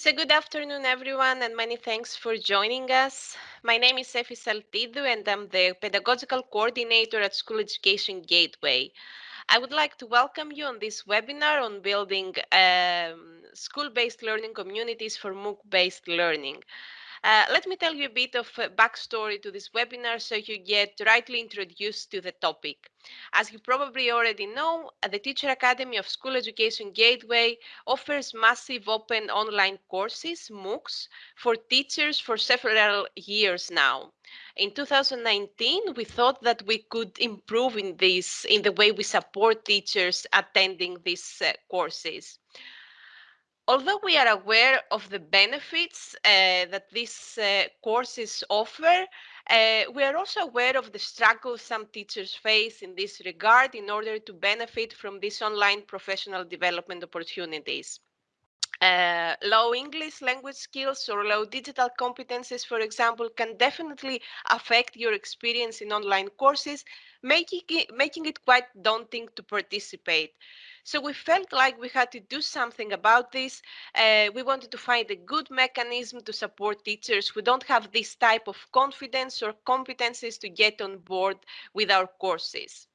So good afternoon, everyone, and many thanks for joining us. My name is Efi Saltidou, and I'm the Pedagogical Coordinator at School Education Gateway. I would like to welcome you on this webinar on building um, school-based learning communities for MOOC-based learning. Uh, let me tell you a bit of a backstory to this webinar so you get rightly introduced to the topic. As you probably already know, the Teacher Academy of School Education Gateway offers massive open online courses, MOOCs, for teachers for several years now. In 2019, we thought that we could improve in this, in the way we support teachers attending these uh, courses although we are aware of the benefits uh, that these uh, courses offer, uh, we are also aware of the struggles some teachers face in this regard in order to benefit from these online professional development opportunities. Uh, low English language skills or low digital competences, for example, can definitely affect your experience in online courses, making it, making it quite daunting to participate. So we felt like we had to do something about this. Uh, we wanted to find a good mechanism to support teachers who don't have this type of confidence or competences to get on board with our courses.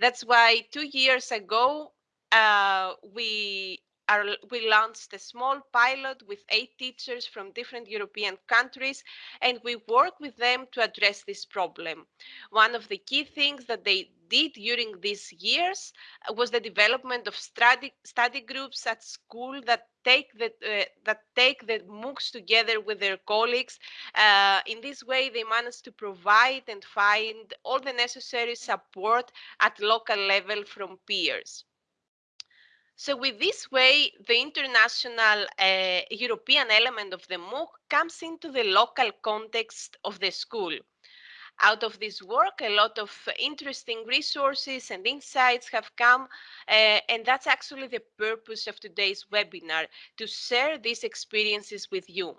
That's why two years ago, uh, we our, we launched a small pilot with eight teachers from different European countries, and we work with them to address this problem. One of the key things that they did during these years uh, was the development of study, study groups at school that take the uh, that take the MOOCs together with their colleagues. Uh, in this way, they manage to provide and find all the necessary support at local level from peers. So with this way, the international uh, European element of the MOOC comes into the local context of the school. Out of this work, a lot of interesting resources and insights have come, uh, and that's actually the purpose of today's webinar, to share these experiences with you.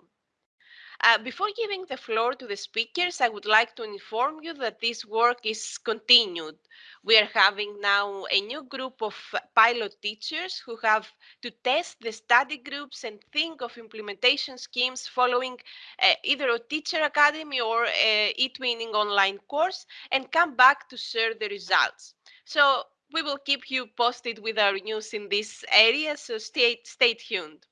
Uh, before giving the floor to the speakers, I would like to inform you that this work is continued. We are having now a new group of pilot teachers who have to test the study groups and think of implementation schemes following uh, either a teacher academy or a eTwinning online course and come back to share the results. So we will keep you posted with our news in this area, so stay, stay tuned.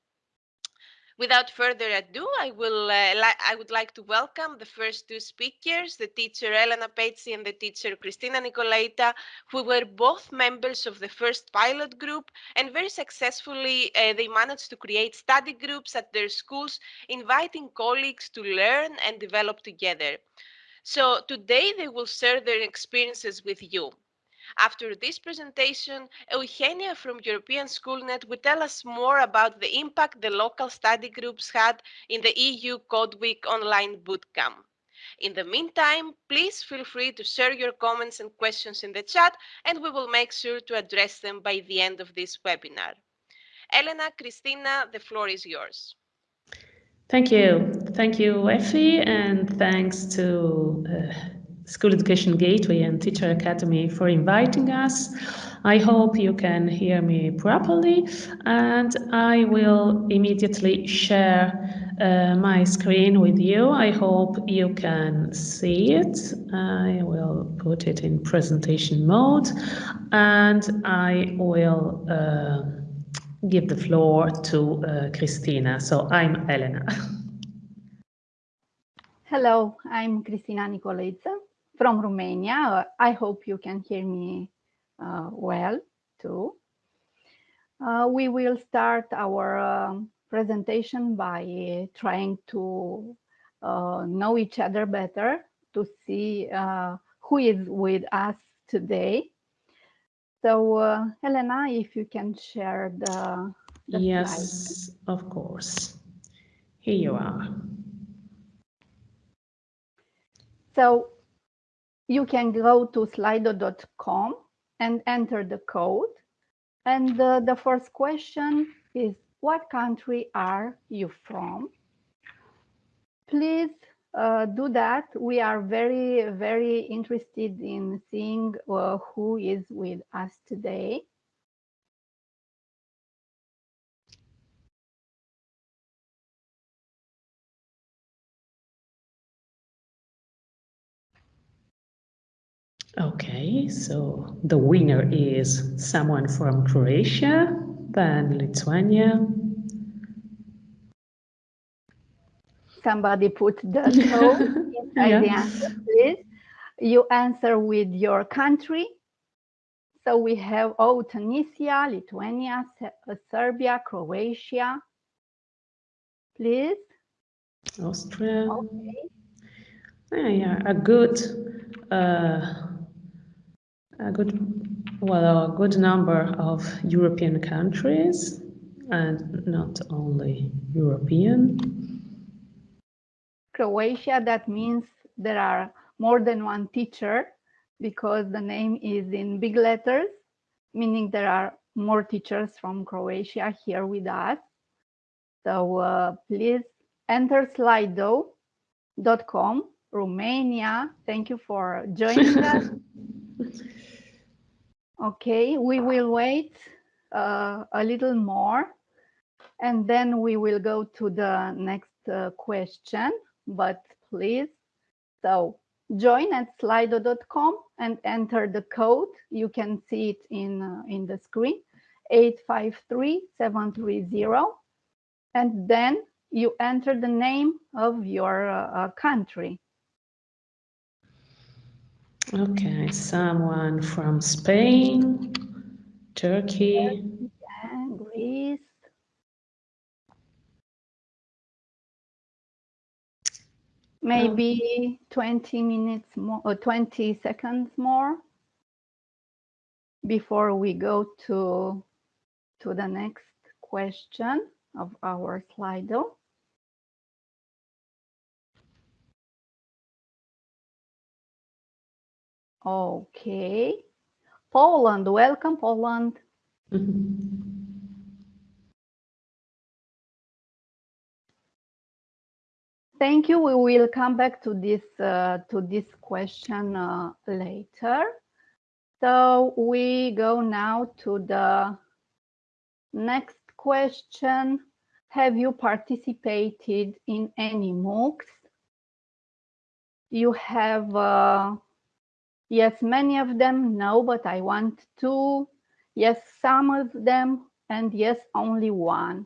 Without further ado, I will uh, I would like to welcome the first two speakers, the teacher Elena Pezzi and the teacher Christina Nicolaita, who were both members of the first pilot group and very successfully uh, they managed to create study groups at their schools, inviting colleagues to learn and develop together. So today they will share their experiences with you. After this presentation, Eugenia from European Schoolnet will tell us more about the impact the local study groups had in the EU Code Week online bootcamp. In the meantime, please feel free to share your comments and questions in the chat, and we will make sure to address them by the end of this webinar. Elena, Cristina, the floor is yours. Thank you. Thank you, Effie, and thanks to uh, School Education Gateway and Teacher Academy for inviting us. I hope you can hear me properly and I will immediately share uh, my screen with you. I hope you can see it. I will put it in presentation mode and I will uh, give the floor to uh, Cristina. So I'm Elena. Hello, I'm Cristina Nicolaita from Romania. I hope you can hear me uh, well too. Uh, we will start our um, presentation by trying to uh, know each other better, to see uh, who is with us today. So, uh, Elena, if you can share the, the Yes, of course. Here you are. So you can go to slido.com and enter the code. And uh, the first question is, what country are you from? Please uh, do that. We are very, very interested in seeing uh, who is with us today. Okay, so the winner is someone from Croatia, then Lithuania. Somebody put the code inside Yeah. the answer, please. You answer with your country. So we have, oh, Tunisia, Lithuania, uh, Serbia, Croatia. Please. Austria. Okay. Yeah, yeah, a good, uh, a good, well, a good number of European countries, and not only European. Croatia, that means there are more than one teacher because the name is in big letters, meaning there are more teachers from Croatia here with us. So uh, please enter slido.com, Romania. Thank you for joining us. Okay, we will wait uh, a little more and then we will go to the next uh, question, but please, so join at slido.com and enter the code. You can see it in, uh, in the screen, 853730. And then you enter the name of your uh, country. Okay, someone from Spain, Turkey. Greece. Maybe 20 minutes more, or 20 seconds more before we go to, to the next question of our Slido. Okay. Poland, welcome Poland. Thank you. We will come back to this uh, to this question uh, later. So we go now to the next question. Have you participated in any MOOCs? You have, uh, yes, many of them, no, but I want two. Yes, some of them, and yes, only one.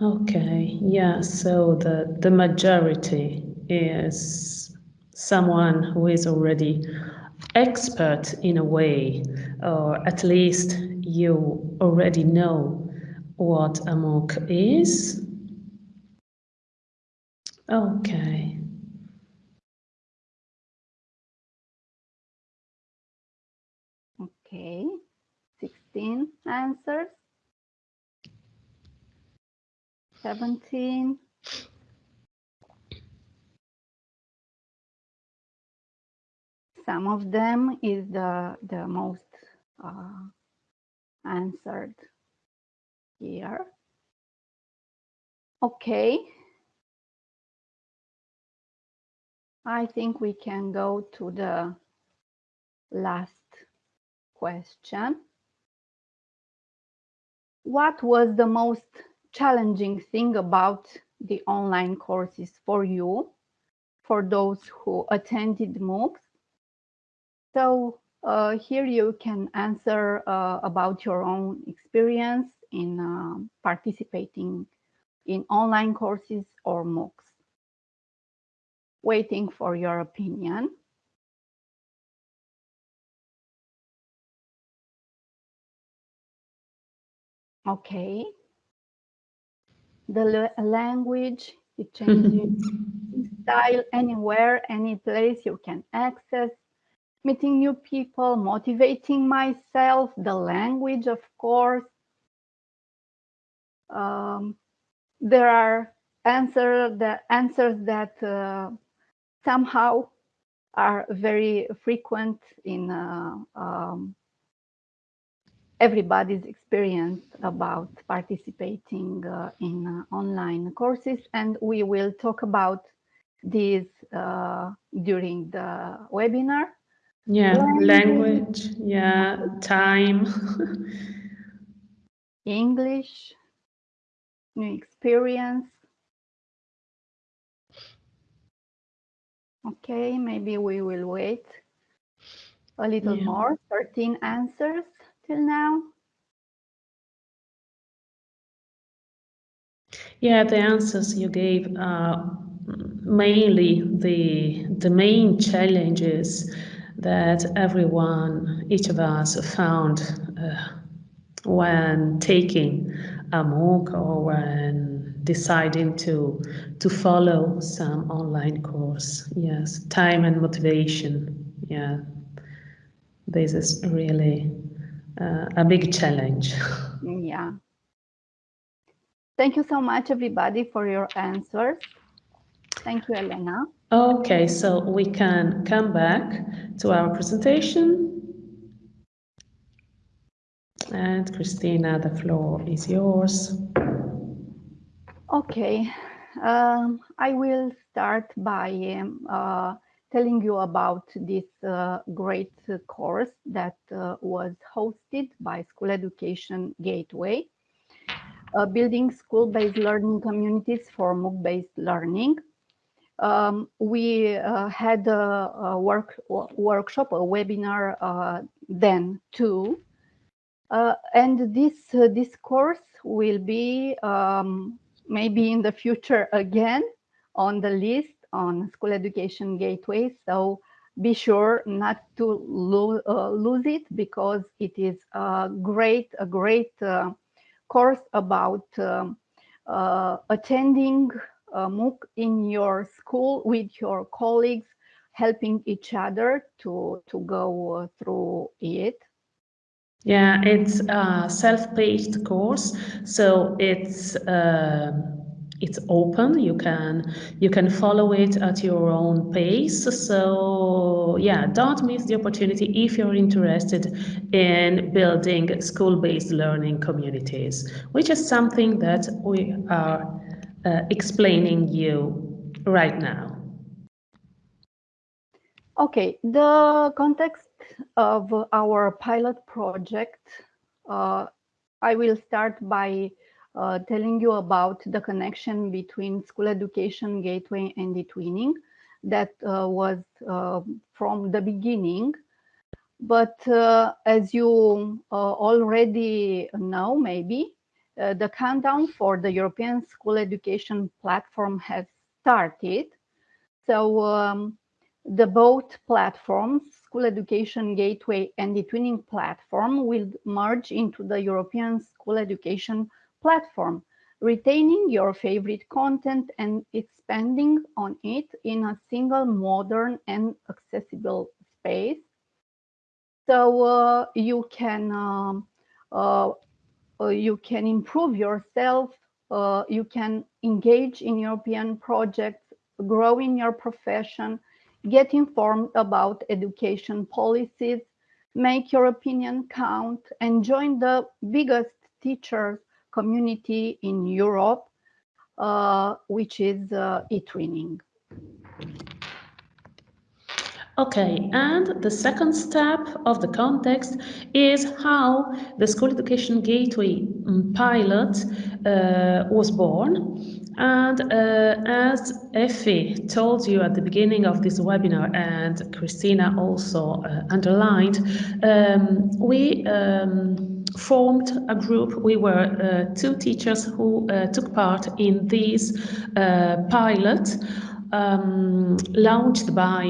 Okay, yeah, so the, the majority is someone who is already expert in a way, or at least you already know what a MOOC is. Okay. Okay, 16 answers. 17. Some of them is the, the most uh, answered here. Okay. I think we can go to the last question. What was the most challenging thing about the online courses for you, for those who attended MOOCs? So uh, here you can answer uh, about your own experience in uh, participating in online courses or MOOCs. Waiting for your opinion. Okay. The language, it changes style anywhere, any place you can access, meeting new people, motivating myself, the language, of course. Um, there are answer the answers that uh, somehow are very frequent in uh, um, everybody's experience about participating uh, in uh, online courses and we will talk about these uh, during the webinar. Yeah, Language. language, yeah, time. English, new experience, Okay, maybe we will wait a little Yeah. more. 13 answers till now. Yeah, the answers you gave are mainly the the main challenges that everyone, each of us, found uh, when taking a MOOC or when deciding to to follow some online course. Yes, time and motivation. Yeah, this is really uh, a big challenge. Yeah. Thank you so much, everybody, for your answers. Thank you, Elena. Okay, so we can come back to our presentation. And Christina, the floor is yours. Okay, um, I will start by um, uh, telling you about this uh, great uh, course that uh, was hosted by School Education Gateway, uh, building school-based learning communities for MOOC-based learning. Um, we uh, had a, a work, workshop, a webinar then too, and this this course will be um, maybe in the future again on the list on School Education Gateway. So be sure not to lo uh, lose it because it is a great a great uh, course about um, uh, attending a MOOC in your school with your colleagues, helping each other to to go uh, through it. Yeah, it's a self-paced course, so it's uh, it's open. You can you can follow it at your own pace. So yeah, don't miss the opportunity if you're interested in building school-based learning communities, which is something that we are uh, explaining you right now. Okay, the context of our pilot project, uh, I will start by uh, telling you about the connection between School Education Gateway and eTwinning that uh, was uh, from the beginning. But uh, as you uh, already know, maybe, the countdown for the European School Education Platform has started. So um, the both platforms, School Education Gateway and the Twinning platform will merge into the European School Education Platform, retaining your favorite content and expanding on it in a single modern and accessible space. So uh, you can um, uh, uh, you can improve yourself, uh, you can engage in European projects, grow in your profession, get informed about education policies, make your opinion count, and join the biggest teachers community in Europe, uh, which is uh, eTwinning. Okay, and the second step of the context is how the School Education Gateway mm, pilot uh, was born. And uh, as Effie told you at the beginning of this webinar, and Christina also uh, underlined, um, we um, formed a group. We were uh, two teachers who uh, took part in this uh, pilot um, launched by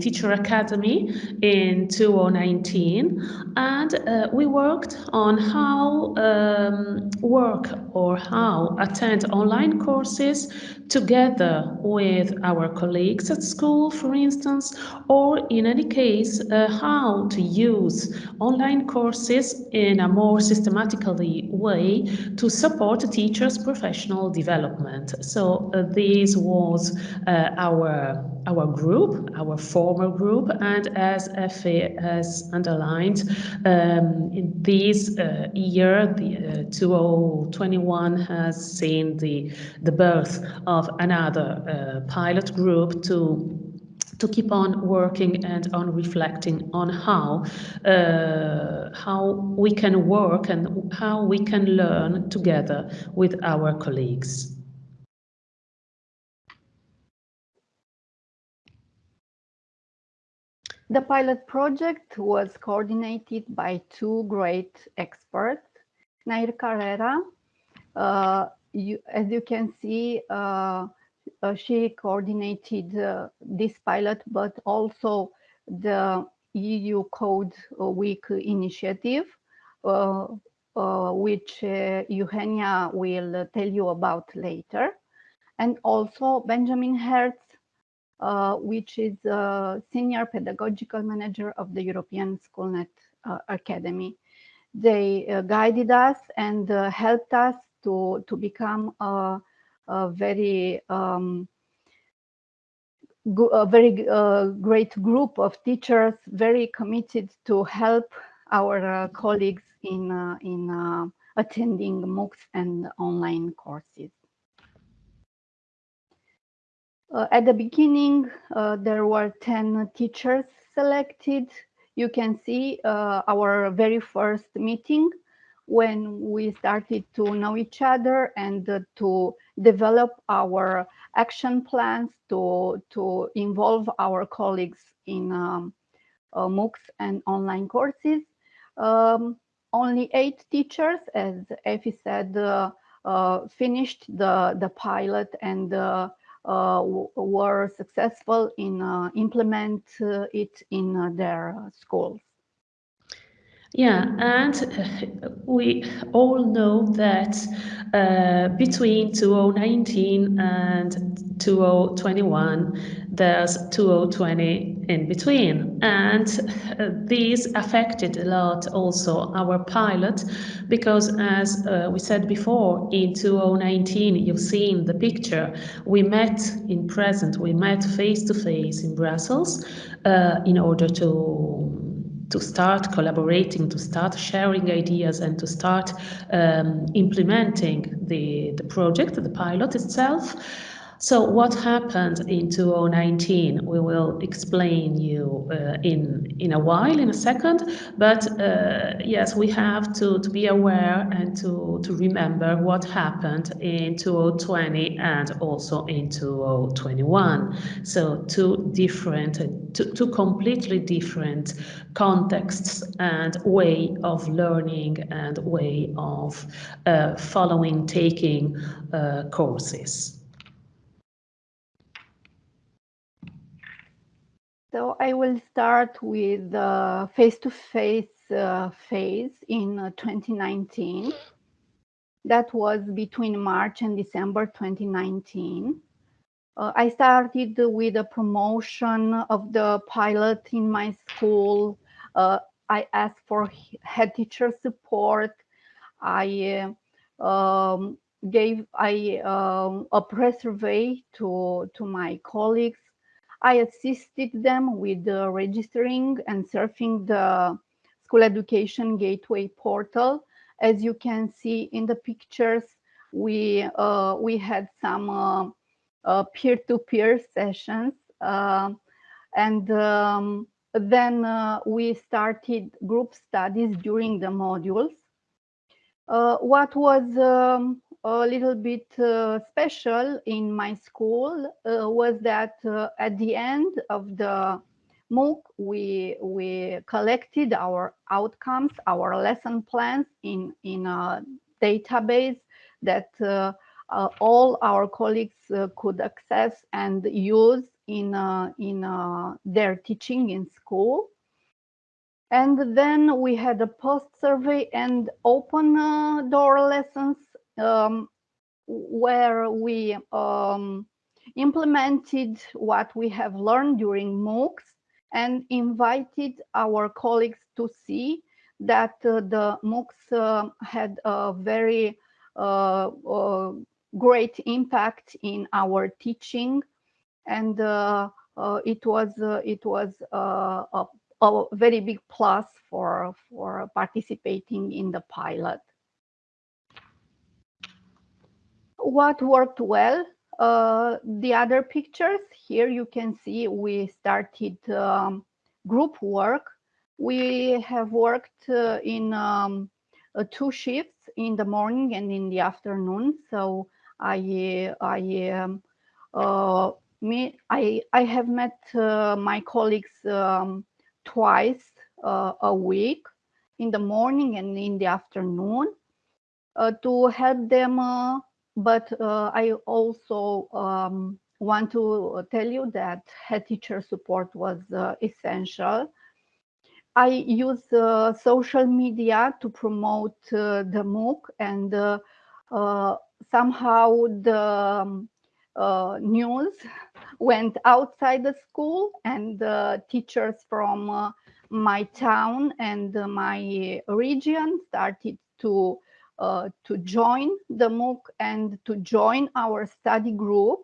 Teacher Academy in 2019 and uh, we worked on how um, work or how attend online courses together with our colleagues at school, for instance, or in any case, uh, how to use online courses in a more systematically way to support teachers' professional development. So uh, this was uh, our our group, our former group, and as Effie has underlined, um, in this uh, year, the uh, 2021 has seen the the birth of another uh, pilot group to to keep on working and on reflecting on how uh, how we can work and how we can learn together with our colleagues. The pilot project was coordinated by two great experts, Nair Carrera. Uh, you, as you can see, uh, uh, she coordinated uh, this pilot, but also the EU Code Week initiative, uh, uh, which Eugenia will tell you about later. And also Benjamin Hertz, which is a senior pedagogical manager of the European Schoolnet uh, Academy. They uh, guided us and helped us to, to become a, a very um, a very uh, great group of teachers, very committed to help our uh, colleagues in, uh, in attending MOOCs and online courses. Uh, at the beginning, uh, there were 10 teachers selected. You can see uh, our very first meeting when we started to know each other and uh, to develop our action plans to, to involve our colleagues in um, uh, MOOCs and online courses. Um, only eight teachers, as Effie said, uh, finished the, the pilot and were successful in uh, implement uh, it in their schools. Yeah, and we all know that uh, between 2019 and 2021, there's 2020 in between. And uh, these affected a lot also our pilot, because as uh, we said before, in 2019, you've seen the picture, we met in present, we met face to face in Brussels uh, in order to to start collaborating, to start sharing ideas and to start um, implementing the, the project, the pilot itself. So what happened in 2019, we will explain you uh, in, in a while, in a second, but uh, yes, we have to, to be aware and to, to remember what happened in 2020 and also in 2021. So two different, two, two completely different contexts and way of learning and way of uh, following, taking uh, courses. So I will start with the face-to-face uh, phase in uh, 2019. That was between March and December 2019. Uh, I started with a promotion of the pilot in my school. Uh, I asked for head teacher support. I uh, um, gave I um, a press survey to to my colleagues I assisted them with the registering and surfing the School Education Gateway portal. As you can see in the pictures, we, uh, we had some uh, peer-to-peer uh, -peer sessions. Uh, and um, then uh, we started group studies during the modules. Uh, what was um, a little bit uh, special in my school uh, was that uh, at the end of the MOOC, we, we collected our outcomes, our lesson plans in, in a database that uh, uh, all our colleagues uh, could access and use in, in their teaching in school. And then we had a post survey and open door lessons um, where we um, implemented what we have learned during MOOCs and invited our colleagues to see that uh, the MOOCs uh, had a very uh, uh great impact in our teaching. And uh, uh, it was it was a, a very big plus for for participating in the pilot what worked well uh, the other pictures here you can see we started um, group work we have worked uh, in um, uh, two shifts in the morning and in the afternoon so i i um, uh, me i i have met uh, my colleagues um, twice uh, a week in the morning and in the afternoon to help them. Uh, but uh, I also um, want to tell you that head teacher support was uh, essential. I use uh, social media to promote uh, the MOOC and uh, uh, somehow the um, news went outside the school and teachers from my town and my region started to uh, to join the MOOC and to join our study group.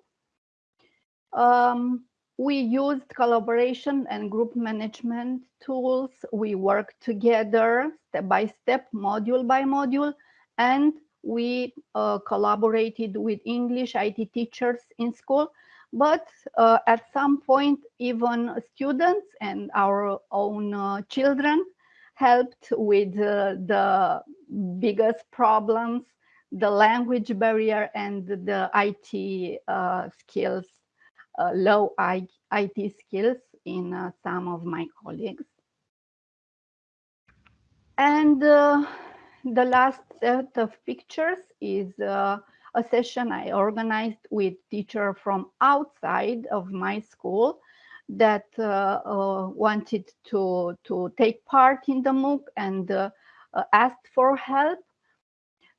Um, we used collaboration and group management tools. We worked together step by step, module by module, and we uh, collaborated with English IT teachers in school. But uh, at some point, even students and our own uh, children helped with uh, the biggest problems, the language barrier and the IT uh, skills, uh, low IT skills in uh, some of my colleagues. And uh, the last set of pictures is uh, a session I organized with teacher from outside of my school that uh, wanted to, to take part in the MOOC and Uh, asked for help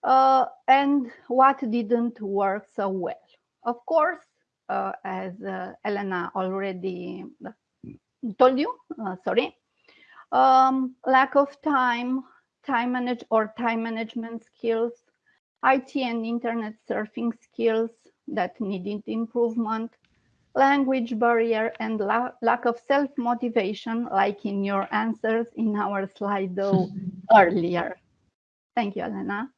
uh, and what didn't work so well. Of course, uh, as Elena already told you, sorry, um, lack of time, time manage or time management skills, IT and internet surfing skills that needed improvement, language barrier and la lack of self-motivation, like in your answers in our Slido earlier. Thank you, Elena.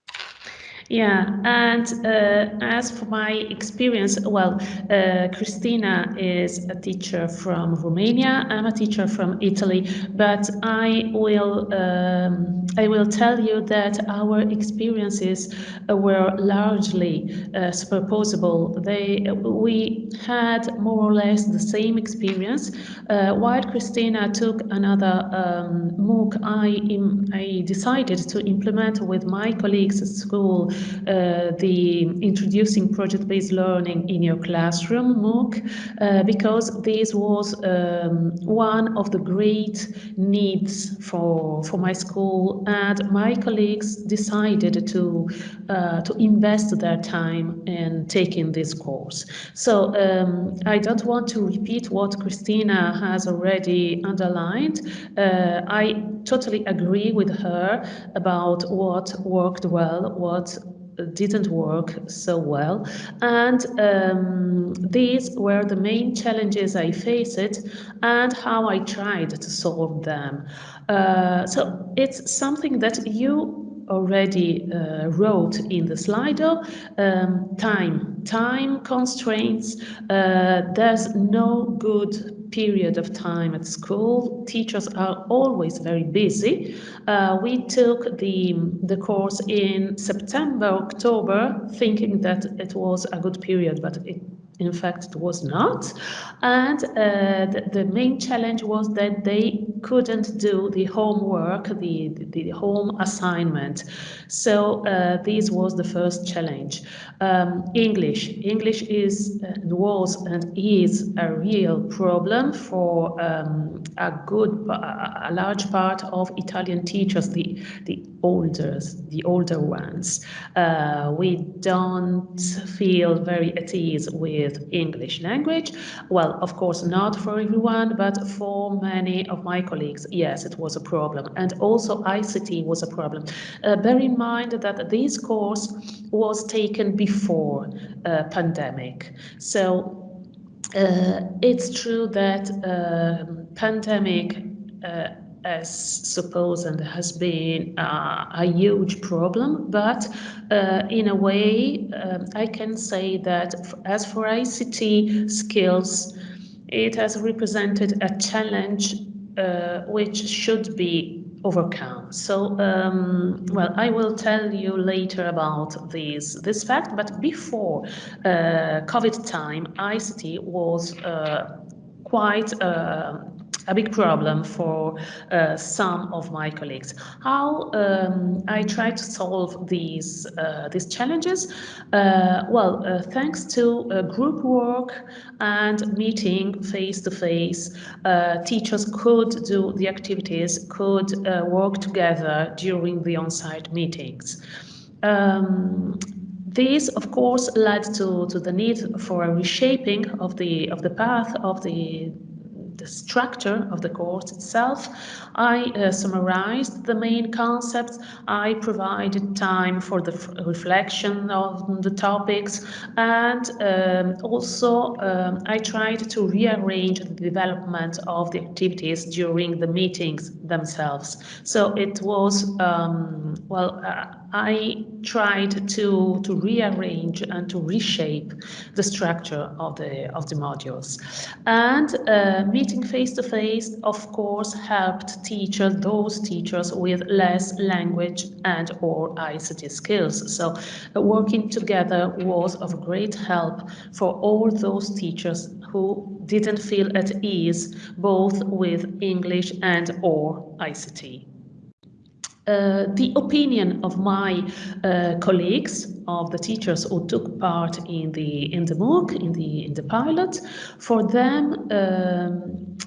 Yeah, and uh, as for my experience, well, uh, Christina is a teacher from Romania. I'm a teacher from Italy, but I will um, I will tell you that our experiences were largely uh, superposable. They we had more or less the same experience. Uh, while Christina took another um, MOOC, I I decided to implement with my colleagues at school the introducing project-based learning in your classroom MOOC uh, because this was um, one of the great needs for for my school and my colleagues decided to uh, to invest their time in taking this course. So um, I don't want to repeat what Christina has already underlined. Uh, I totally agree with her about what worked well, what didn't work so well. And um, these were the main challenges I faced and how I tried to solve them. Uh, so it's something that you already uh, wrote in the Slido, um, time, time constraints. Uh, there's no good period of time at school. Teachers are always very busy. Uh, we took the, the course in September, October, thinking that it was a good period, but it in fact, it was not. And uh, the, the, main challenge was that they couldn't do the homework, the, the, the home assignment. So uh, this was the first challenge. Um, English. English is uh, was and is a real problem for um, a good, a large part of Italian teachers, the, the older, the older ones. Uh, we don't feel very at ease with English language. Well, of course, not for everyone, but for many of my colleagues, yes, it was a problem. And also ICT was a problem. Uh, bear in mind that this course was taken before uh, pandemic. So uh, it's true that uh, pandemic uh, as supposed and has been uh, a huge problem, but uh, in a way, um, I can say that as for ICT skills, it has represented a challenge uh, which should be overcome. So, um, well, I will tell you later about this this fact. But before uh, COVID time, ICT was uh, quite uh, a big problem for uh, some of my colleagues. How um, I try to solve these uh, these challenges? Uh, well, uh, thanks to group work and meeting face to face, teachers could do the activities, could work together during the on-site meetings. Um, this, of course, led to, to the need for a reshaping of the of the path of the the structure of the course itself. I uh, summarized the main concepts. I provided time for the reflection on the topics and um, also um, I tried to rearrange the development of the activities during the meetings themselves. So it was, um, well, uh, I tried to, to rearrange and to reshape the structure of the, of the modules. And uh, meeting face-to-face, -face, of course, helped teachers, those teachers with less language and or ICT skills. So uh, working together was of great help for all those teachers who didn't feel at ease both with English and or ICT. Uh, the opinion of my uh, colleagues, of the teachers who took part in the in the MOOC, in the in the pilot, for them, um,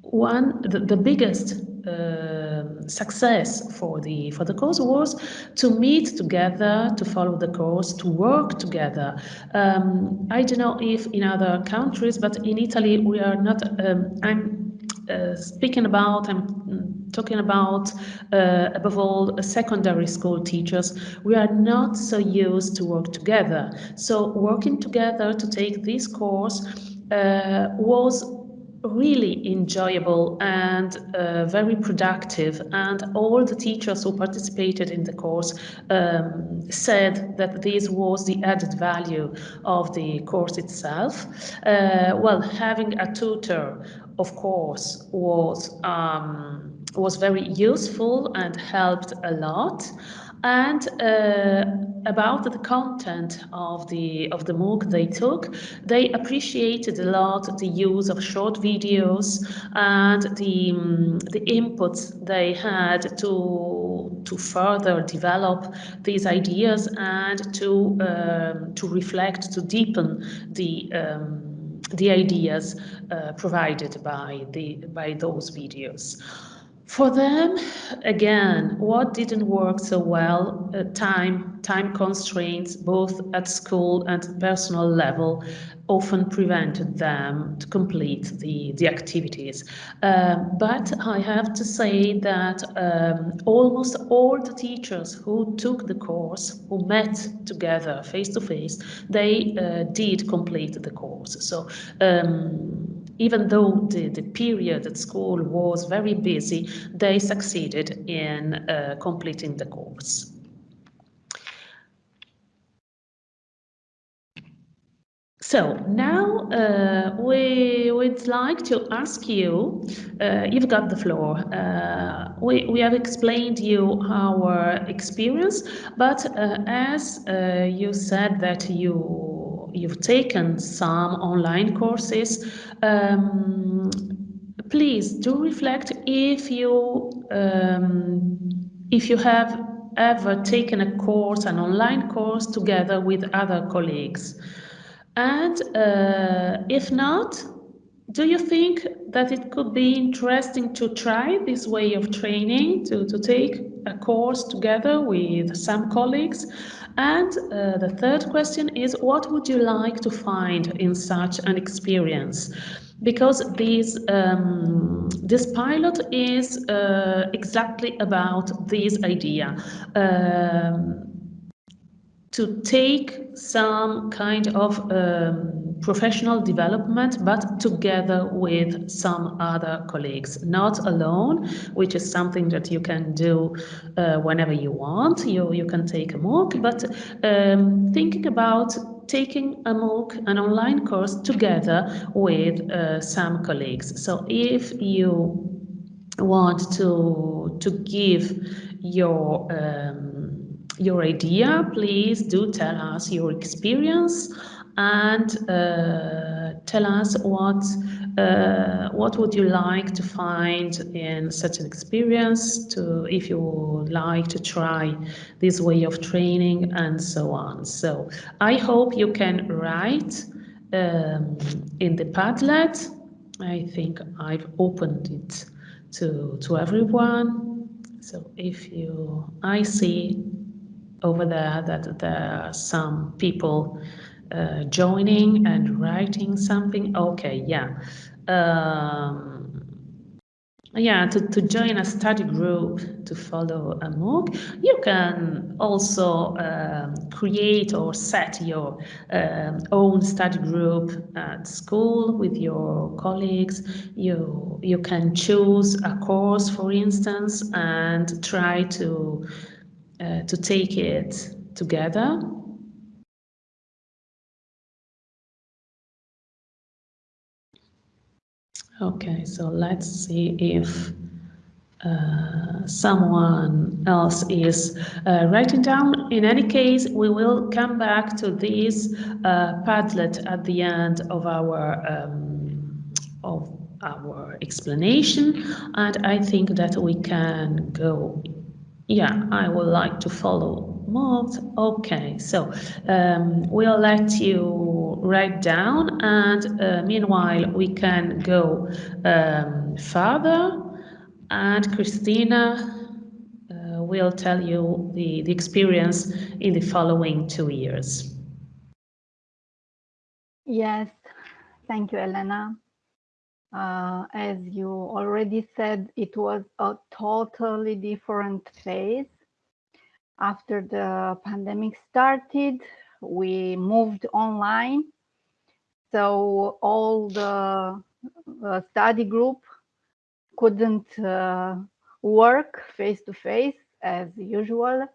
one the, the biggest uh, success for the for the course was to meet together, to follow the course, to work together. Um, I don't know if in other countries, but in Italy we are not. Um, I'm uh, speaking about. I'm talking about, uh, above all, secondary school teachers, we are not so used to work together. So working together to take this course uh, was really enjoyable and uh, very productive and all the teachers who participated in the course um, said that this was the added value of the course itself. Uh, well, having a tutor, of course, was um, was very useful and helped a lot. And uh, about the content of the of the MOOC they took, they appreciated a lot the use of short videos and the um, the inputs they had to to further develop these ideas and to um, to reflect to deepen the um, the ideas uh, provided by the by those videos. For them, again, what didn't work so well, uh, time, time constraints, both at school and personal level, often prevented them to complete the, the activities. Uh, but I have to say that um, almost all the teachers who took the course, who met together face to face, they uh, did complete the course. So um, even though the, the period at school was very busy, they succeeded in uh, completing the course. So now uh, we would like to ask you, uh, you've got the floor. Uh, we, we have explained you our experience, but uh, as uh, you said that you you've taken some online courses, um, please do reflect if you um, if you have ever taken a course, an online course together with other colleagues. And uh, if not, do you think that it could be interesting to try this way of training, to, to take a course together with some colleagues? And uh, the third question is, what would you like to find in such an experience? Because this, um, this pilot is uh, exactly about this idea. Um, to take some kind of um, professional development, but together with some other colleagues, not alone, which is something that you can do uh, whenever you want. You, you can take a MOOC, but um, thinking about taking a MOOC, an online course, together with uh, some colleagues. So if you want to, to give your um, your idea, please do tell us your experience and uh, tell us what uh, what would you like to find in such an experience to if you would like to try this way of training and so on. So I hope you can write um, in the Padlet. I think I've opened it to, to everyone. So if you, I see over there that there are some people uh, joining and writing something. Okay, yeah. Um, yeah, to, to join a study group to follow a MOOC, you can also um, create or set your um, own study group at school with your colleagues. You, you can choose a course, for instance, and try to, uh, to take it together Okay, so let's see if uh, someone else is uh, writing down. In any case, we will come back to this uh, Padlet at the end of our um, of our explanation, and I think that we can go. Yeah, I would like to follow moved. Okay, so um, we'll let you write down and uh, meanwhile we can go um, further and Christina uh, will tell you the, the experience in the following two years. Yes, thank you, Elena. Uh, as you already said, it was a totally different phase after the pandemic started, we moved online. So all the uh, study group couldn't uh, work face to face as usual.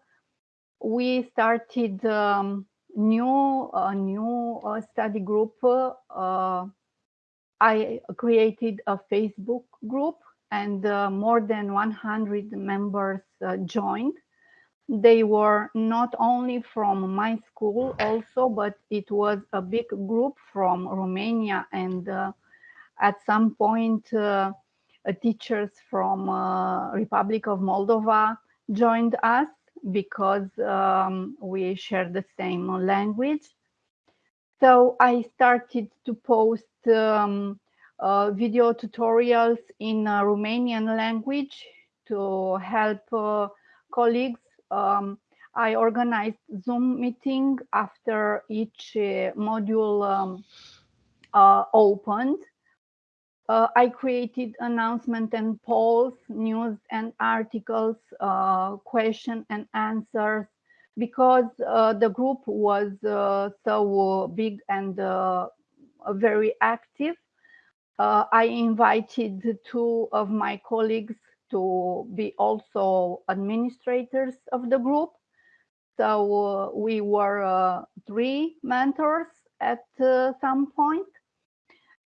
We started um, new a new uh, study group. Uh, I created a Facebook group and uh, more than 100 members joined they were not only from my school also, but it was a big group from Romania and uh, at some point uh, teachers from uh, Republic of Moldova joined us because um, we share the same language. So I started to post um, uh, video tutorials in uh, Romanian language to help uh, colleagues um, I organized Zoom meeting after each uh, module um, uh, opened. Uh, I created announcement and polls, news and articles, uh, question and answers, because uh, the group was uh, so big and very active. I invited two of my colleagues to be also administrators of the group. So uh, we were uh, three mentors at uh, some point,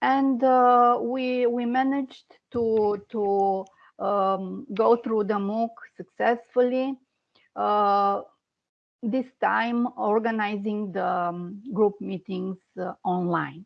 and we we managed to to um, go through the MOOC successfully. Uh, this time, organizing the um, group meetings uh, online.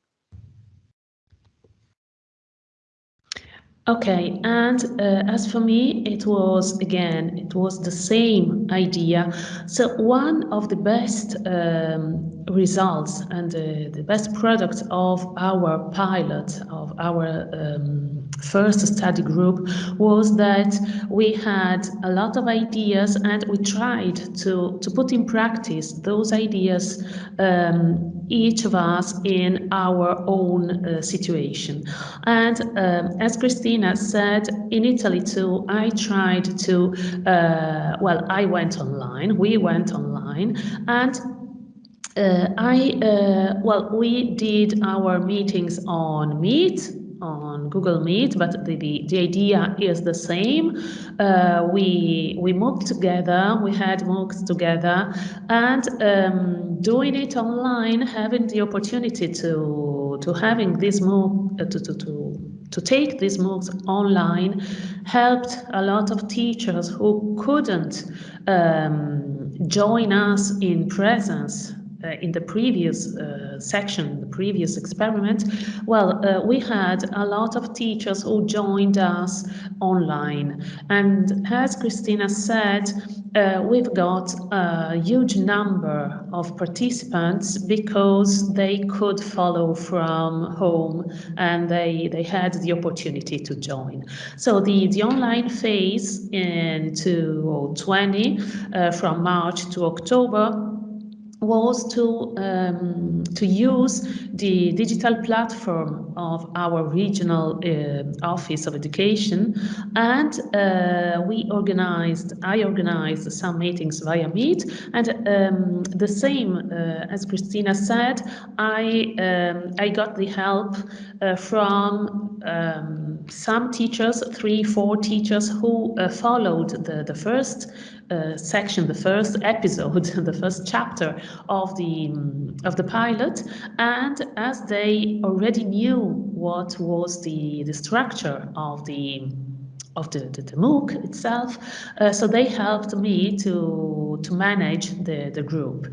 Okay, and uh, as for me, it was again, it was the same idea. So one of the best um, results and uh, the best product of our pilot, of our um, first study group, was that we had a lot of ideas and we tried to, to put in practice those ideas um, each of us in our own uh, situation. And um, as Christina said, in Italy too, I tried to, uh, well, I went online, we went online, and uh, I, uh, well, we did our meetings on Meet, on Google Meet, but the, the, the idea is the same. Uh, we we moved together, we had MOOCs together, and um, doing it online, having the opportunity to to having this MOOC uh, to, to, to to take these MOOCs online helped a lot of teachers who couldn't um, join us in presence uh, in the previous uh, section, the previous experiment, well, uh, we had a lot of teachers who joined us online. And as Christina said, uh, we've got a huge number of participants because they could follow from home and they, they had the opportunity to join. So the, the online phase in 2020 uh, from March to October was to um, to use the digital platform of our regional uh, office of education. And uh, we organized I organized some meetings via Meet. And um, the same uh, as Christina said I um, I got the help uh, from um, some teachers three four teachers who uh, followed the the first uh, section, the first episode, the first chapter of the of the pilot, and as they already knew what was the the structure of the of the, the, the MOOC itself. Uh, so they helped me to, to manage the, the group.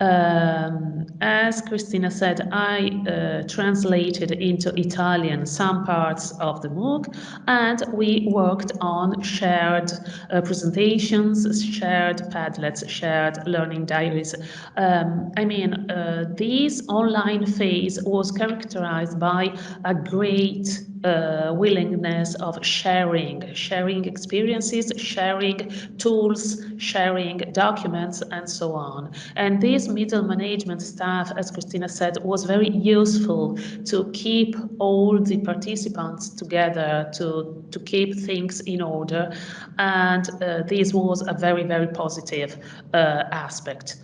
Um, as Christina said, I uh, translated into Italian some parts of the MOOC and we worked on shared uh, presentations, shared Padlets, shared learning diaries. Um, I mean, uh, this online phase was characterized by a great uh, willingness of sharing, sharing experiences, sharing tools, sharing documents, and so on. And this middle management staff, as Christina said, was very useful to keep all the participants together, to, to keep things in order. And uh, this was a very, very positive uh, aspect.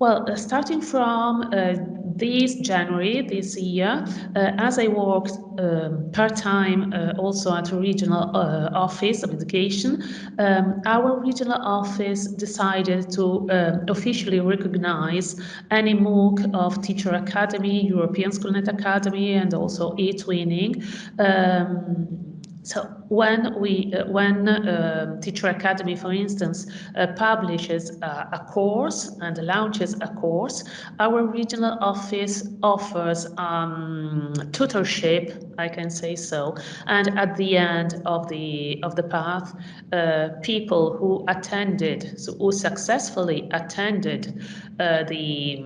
Well, uh, starting from uh, this January this year, uh, as I worked um, part-time uh, also at a regional uh, office of education, um, our regional office decided to um, officially recognize any MOOC of Teacher Academy, European SchoolNet Academy, and also eTwinning. Um, so when we, uh, when uh, Teacher Academy, for instance, uh, publishes a course and launches a course, our regional office offers um, tutorship, I can say so, and at the end of the of the path, uh, people who attended, so who successfully attended uh, the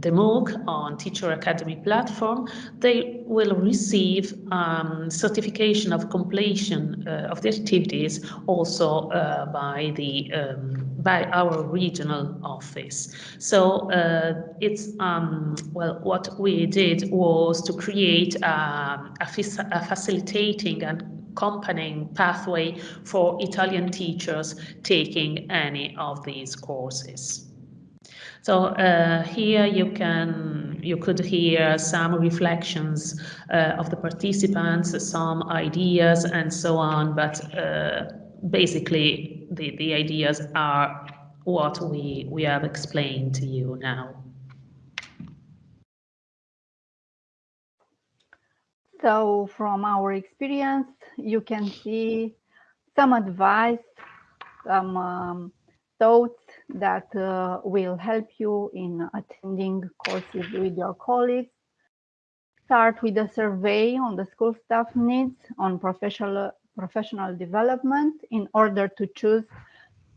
the MOOC on Teacher Academy platform, they will receive um, certification of completion uh, of the activities also uh, by the um, by our regional office. So uh, it's um, well, what we did was to create um, a, a facilitating and accompanying pathway for Italian teachers taking any of these courses. So uh, here you can you could hear some reflections uh, of the participants, some ideas, and so on. But uh, basically, the the ideas are what we we have explained to you now. So from our experience, you can see some advice, some um, thoughts that uh, will help you in attending courses with your colleagues. Start with a survey on the school staff needs on professional, professional development in order to choose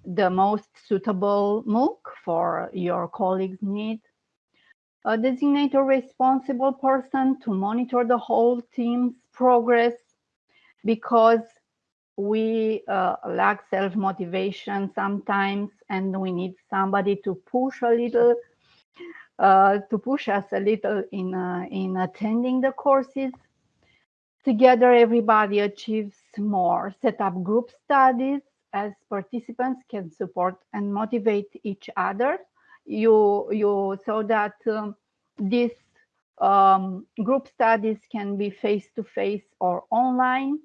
the most suitable MOOC for your colleagues' needs. Designate a responsible person to monitor the whole team's progress because we uh, lack self-motivation sometimes and we need somebody to push a little uh, to push us a little in uh, in attending the courses. Together everybody achieves more. Set up group studies as participants can support and motivate each other. You you so that um, these um, group studies can be face to face or online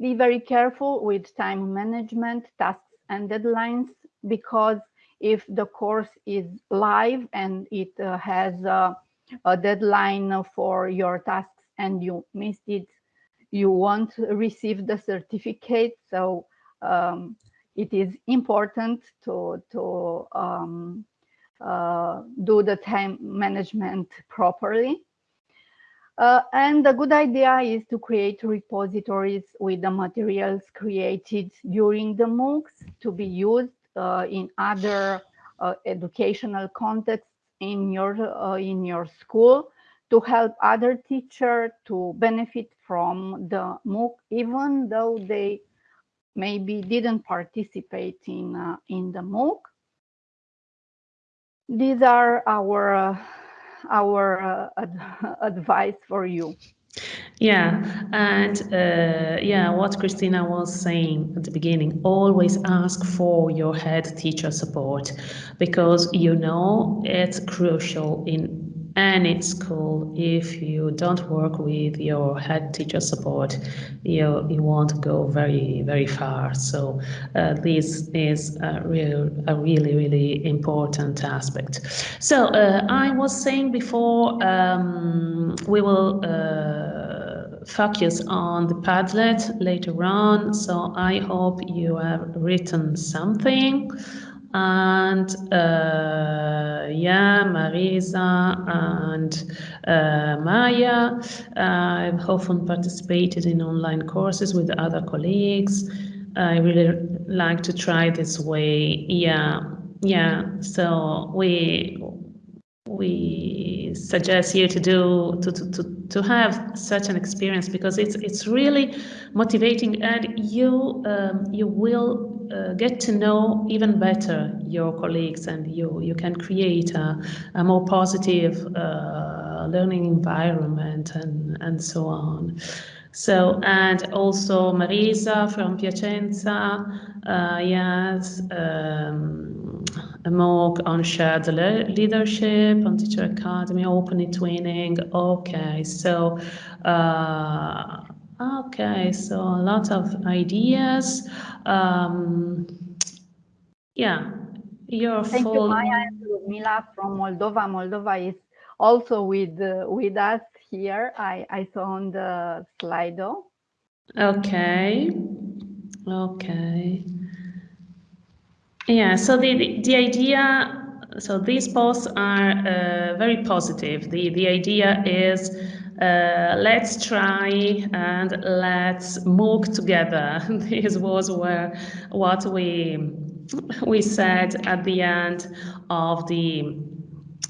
be very careful with time management, tasks and deadlines, because if the course is live and it uh, has a, a deadline for your tasks and you missed it, you won't receive the certificate. So um, it is important to, to um, uh, do the time management properly. Uh, and the good idea is to create repositories with the materials created during the MOOCs to be used uh, in other uh, educational contexts in your uh, in your school to help other teachers to benefit from the MOOC, even though they maybe didn't participate in uh, in the MOOC. These are our uh, our uh, ad advice for you. Yeah, and uh, yeah, what Christina was saying at the beginning, always ask for your head teacher support because you know it's crucial in any school if you don't work with your head teacher support you you won't go very very far. So uh, this is a real a really really important aspect. So uh, i was saying before um, we will uh, focus on the padlet later on. So i hope you have written something and uh, yeah, Marisa and uh, Maya. I've often participated in online courses with other colleagues. I really like to try this way. Yeah, yeah. So we we suggest you to do to, to, to, to have such an experience because it's it's really motivating and you um, you will uh, get to know even better your colleagues and you you can create a, a more positive uh, learning environment and and so on. So and also Marisa from Piacenza uh, yes um, MOOC on shared leadership on teacher academy open twinning okay so uh, Okay, so a lot of ideas. Um, yeah, you're Thank full. you, Maya and Ludmila from Moldova. Moldova is also with uh, with us here. I, I saw on the Slido. Okay, okay. Yeah, so the, the, idea, so these posts are uh, very positive. The, the idea is uh, let's try and let's MOOC together. this was where what we we said at the end of the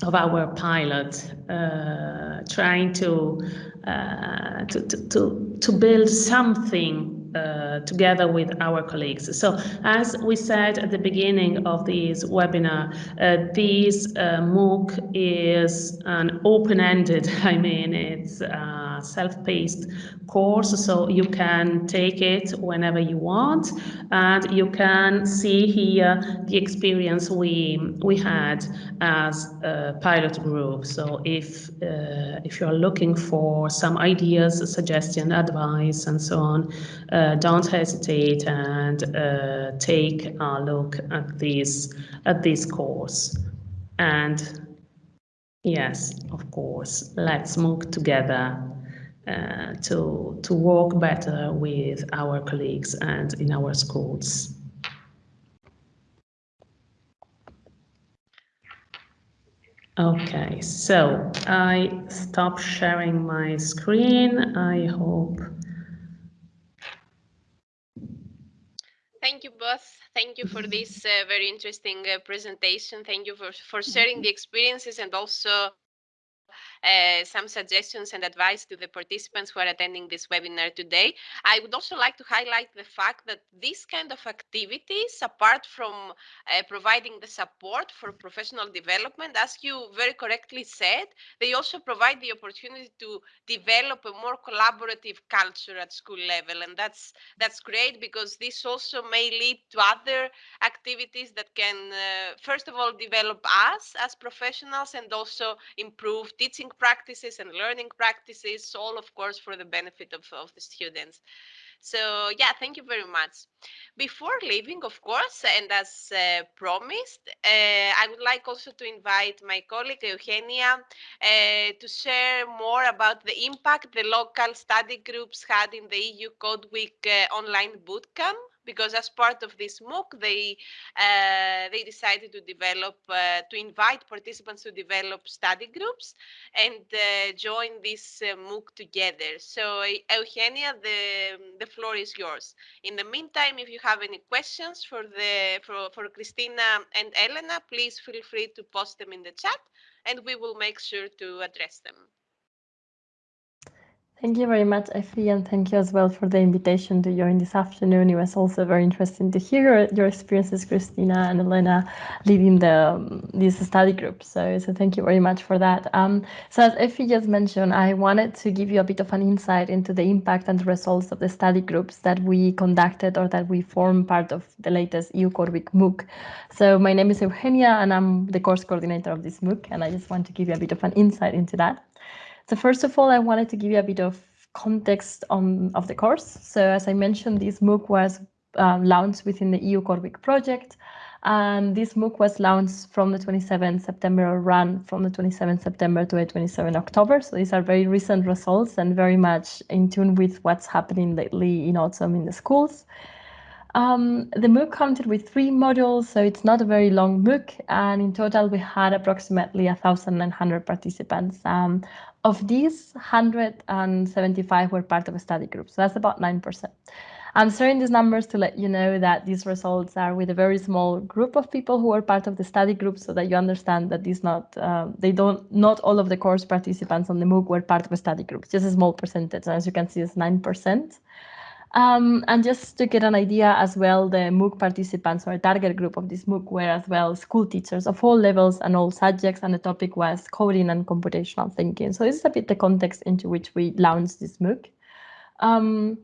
of our pilot, uh, trying to, uh, to, to, to, to build something uh, together with our colleagues. So as we said at the beginning of this webinar, uh, this uh, MOOC is an open-ended, I mean, it's a self-paced course, so you can take it whenever you want, and you can see here the experience we we had as a pilot group. So if uh, if you are looking for some ideas, suggestion, advice, and so on, uh, don't hesitate and uh, take a look at this at this course. And yes, of course, let's MOOC together uh, to to work better with our colleagues and in our schools. Okay, so I stop sharing my screen. I hope Thank you both. Thank you for this uh, very interesting uh, presentation. Thank you for, for sharing the experiences and also uh, some suggestions and advice to the participants who are attending this webinar today. I would also like to highlight the fact that these kind of activities, apart from uh, providing the support for professional development, as you very correctly said, they also provide the opportunity to develop a more collaborative culture at school level. And that's, that's great because this also may lead to other activities that can, uh, first of all, develop us as professionals and also improve teaching practices and learning practices, all of course for the benefit of, of the students. So yeah, thank you very much. Before leaving, of course, and as uh, promised, uh, I would like also to invite my colleague Eugenia uh, to share more about the impact the local study groups had in the EU Code Week uh, online bootcamp because as part of this MOOC, they uh, they decided to develop uh, to invite participants to develop study groups and uh, join this uh, MOOC together. So Eugenia, the the floor is yours. In the meantime, if you have any questions for the for, for Christina and Elena, please feel free to post them in the chat and we will make sure to address them. Thank you very much, Effie, and thank you as well for the invitation to join this afternoon. It was also very interesting to hear your experiences, Christina and Elena, leading the um, this study group. So, so thank you very much for that. Um, so as Effie just mentioned, I wanted to give you a bit of an insight into the impact and the results of the study groups that we conducted or that we form part of the latest EU Code Week MOOC. So my name is Eugenia, and I'm the course coordinator of this MOOC, and I just want to give you a bit of an insight into that. So first of all, I wanted to give you a bit of context on of the course. So as I mentioned, this MOOC was uh, launched within the EU Code Week project. And this MOOC was launched from the 27th September or run from the 27th September to the 27th October. So these are very recent results and very much in tune with what's happening lately in autumn in the schools. Um, the MOOC counted with three modules, so it's not a very long MOOC, and in total we had approximately 1,900 participants. Um, of these, 175 were part of a study group, so that's about 9%. I'm sharing these numbers to let you know that these results are with a very small group of people who are part of the study group so that you understand that these not, uh, they don't, not all of the course participants on the MOOC were part of a study group, just a small percentage. As you can see, it's 9%. Um, and just to get an idea as well, the MOOC participants or target group of this MOOC were as well school teachers of all levels and all subjects, and the topic was coding and computational thinking. So this is a bit the context into which we launched this MOOC. Um,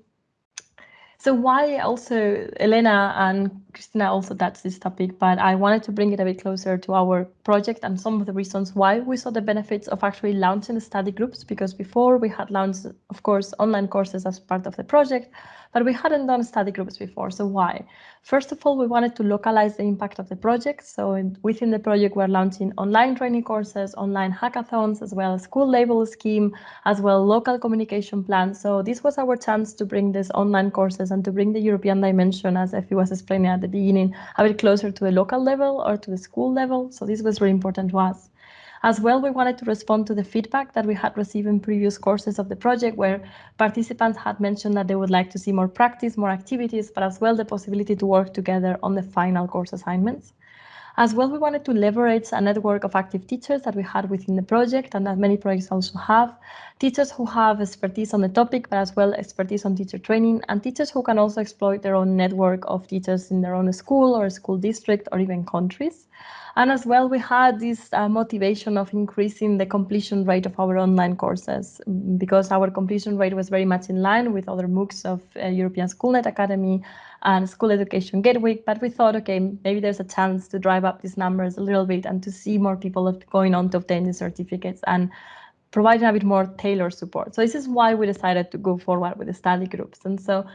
so why also Elena and Christina also touched this topic, but I wanted to bring it a bit closer to our project and some of the reasons why we saw the benefits of actually launching study groups, because before we had launched, of course, online courses as part of the project, but we hadn't done study groups before. So why? First of all, we wanted to localize the impact of the project. So in, within the project, we're launching online training courses, online hackathons, as well as school label scheme, as well local communication plans. So this was our chance to bring these online courses and to bring the European dimension, as Effie was explaining at the beginning, a bit closer to the local level or to the school level. So this was very important to us. As well, we wanted to respond to the feedback that we had received in previous courses of the project where participants had mentioned that they would like to see more practice, more activities, but as well the possibility to work together on the final course assignments. As well, we wanted to leverage a network of active teachers that we had within the project and that many projects also have. Teachers who have expertise on the topic, but as well expertise on teacher training and teachers who can also exploit their own network of teachers in their own school or school district or even countries. And as well, we had this uh, motivation of increasing the completion rate of our online courses because our completion rate was very much in line with other MOOCs of uh, European Schoolnet Academy and School Education Gateway. But we thought, okay, maybe there's a chance to drive up these numbers a little bit and to see more people going on to obtain these certificates and providing a bit more tailored support. So this is why we decided to go forward with the study groups. And so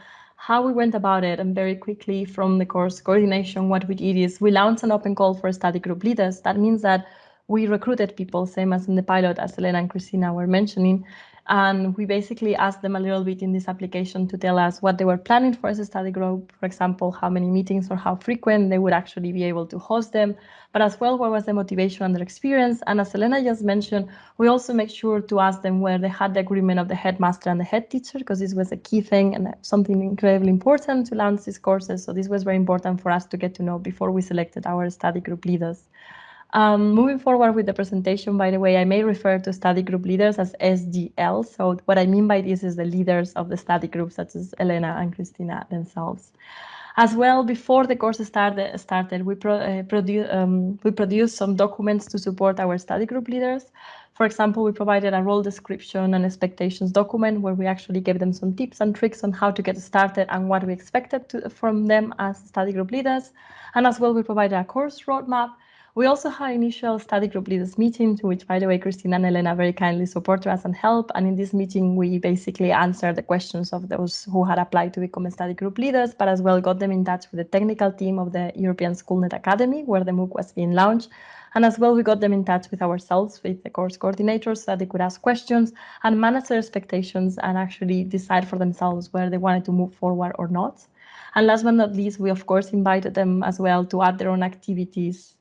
how we went about it and very quickly from the course coordination, what we did is we launched an open call for study group leaders. That means that we recruited people, same as in the pilot, as Elena and Christina were mentioning, and we basically asked them a little bit in this application to tell us what they were planning for as a study group, for example, how many meetings or how frequent they would actually be able to host them, but as well, what was the motivation and their experience. And as Elena just mentioned, we also make sure to ask them where they had the agreement of the headmaster and the head teacher, because this was a key thing and something incredibly important to launch these courses. So this was very important for us to get to know before we selected our study group leaders. Um, moving forward with the presentation, by the way, I may refer to study group leaders as SGL. So what I mean by this is the leaders of the study group, such as Elena and Christina themselves. As well, before the course started, started we, pro, uh, produ um, we produced some documents to support our study group leaders. For example, we provided a role description and expectations document where we actually gave them some tips and tricks on how to get started and what we expected to, from them as study group leaders. And as well, we provided a course roadmap we also had initial study group leaders meeting, to which, by the way, Christina and Elena very kindly supported us and helped. And in this meeting, we basically answered the questions of those who had applied to become study group leaders, but as well got them in touch with the technical team of the European Schoolnet Academy, where the MOOC was being launched. And as well, we got them in touch with ourselves, with the course coordinators, so that they could ask questions and manage their expectations and actually decide for themselves where they wanted to move forward or not. And last but not least, we of course invited them as well to add their own activities.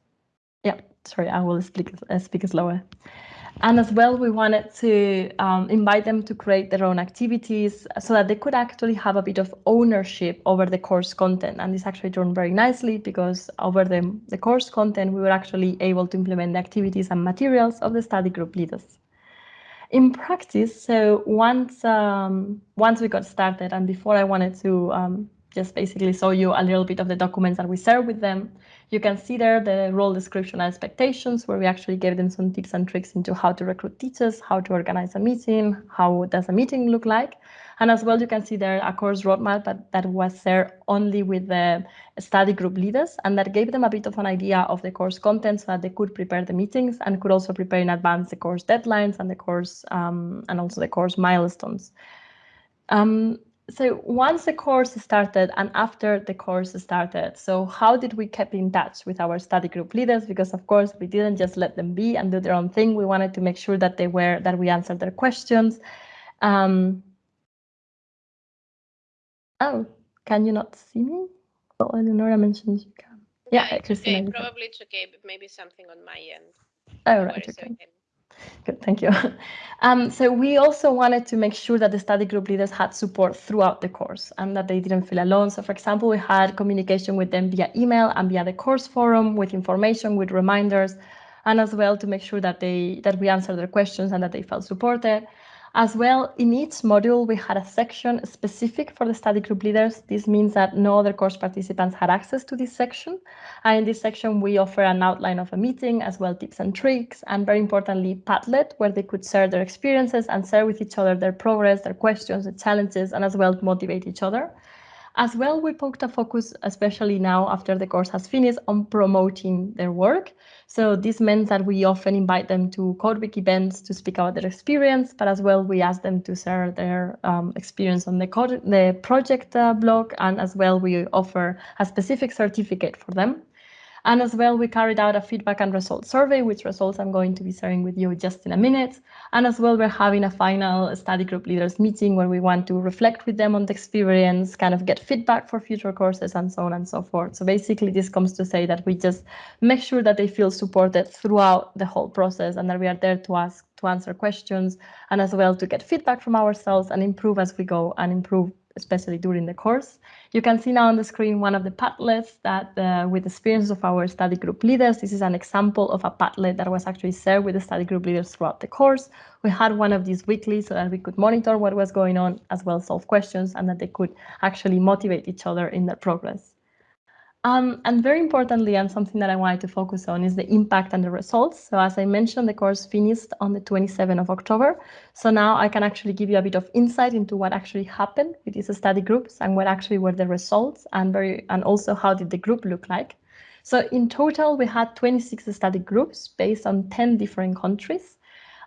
Yeah, sorry, I will speak, uh, speak slower. And as well, we wanted to um, invite them to create their own activities so that they could actually have a bit of ownership over the course content. And this actually turned very nicely because over the, the course content, we were actually able to implement the activities and materials of the study group leaders. In practice, so once um, once we got started, and before I wanted to um, just basically show you a little bit of the documents that we share with them, you can see there the role description and expectations, where we actually gave them some tips and tricks into how to recruit teachers, how to organize a meeting, how does a meeting look like. And as well, you can see there a course roadmap that, that was shared only with the study group leaders, and that gave them a bit of an idea of the course content so that they could prepare the meetings and could also prepare in advance the course deadlines and the course um, and also the course milestones. Um, so once the course started and after the course started, so how did we keep in touch with our study group leaders? Because of course we didn't just let them be and do their own thing. We wanted to make sure that they were that we answered their questions. Um, oh, can you not see me? Oh, Eleonora mentioned you can. Yeah, Christina. okay. Probably it's okay, but maybe something on my end. Oh, right, okay. Good, thank you. Um, so we also wanted to make sure that the study group leaders had support throughout the course and that they didn't feel alone. So for example, we had communication with them via email and via the course forum with information, with reminders, and as well to make sure that they that we answered their questions and that they felt supported. As well, in each module, we had a section specific for the study group leaders. This means that no other course participants had access to this section. And in this section, we offer an outline of a meeting, as well tips and tricks, and very importantly, Padlet, where they could share their experiences and share with each other their progress, their questions, their challenges, and as well motivate each other. As well, we poked a focus, especially now after the course has finished, on promoting their work. So this meant that we often invite them to CodeWeek events to speak about their experience, but as well, we ask them to share their um, experience on the, code, the project uh, blog, and as well, we offer a specific certificate for them. And as well, we carried out a feedback and results survey, which results I'm going to be sharing with you just in a minute. And as well, we're having a final study group leaders meeting where we want to reflect with them on the experience, kind of get feedback for future courses and so on and so forth. So basically, this comes to say that we just make sure that they feel supported throughout the whole process and that we are there to ask, to answer questions and as well to get feedback from ourselves and improve as we go and improve especially during the course. You can see now on the screen one of the Padlets that uh, with the experience of our study group leaders, this is an example of a Padlet that was actually shared with the study group leaders throughout the course. We had one of these weekly so that we could monitor what was going on as well solve questions and that they could actually motivate each other in their progress. Um, and very importantly, and something that I wanted to focus on is the impact and the results. So as I mentioned, the course finished on the 27th of October. So now I can actually give you a bit of insight into what actually happened with these study groups and what actually were the results and very and also how did the group look like. So in total, we had 26 study groups based on 10 different countries.